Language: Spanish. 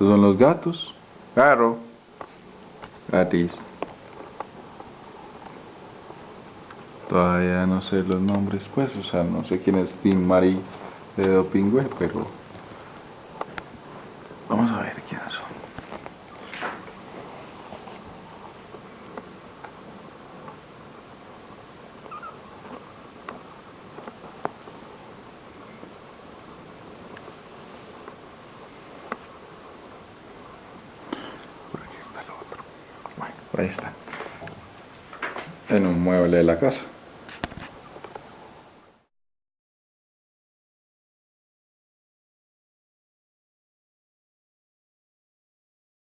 Estos son los gatos. Claro. Gatis. Todavía no sé los nombres, pues, o sea, no sé quién es Tim Marie de Dopingüe, pero vamos a ver quiénes son. Bueno, ahí está. En un mueble de la casa.